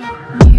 Shut.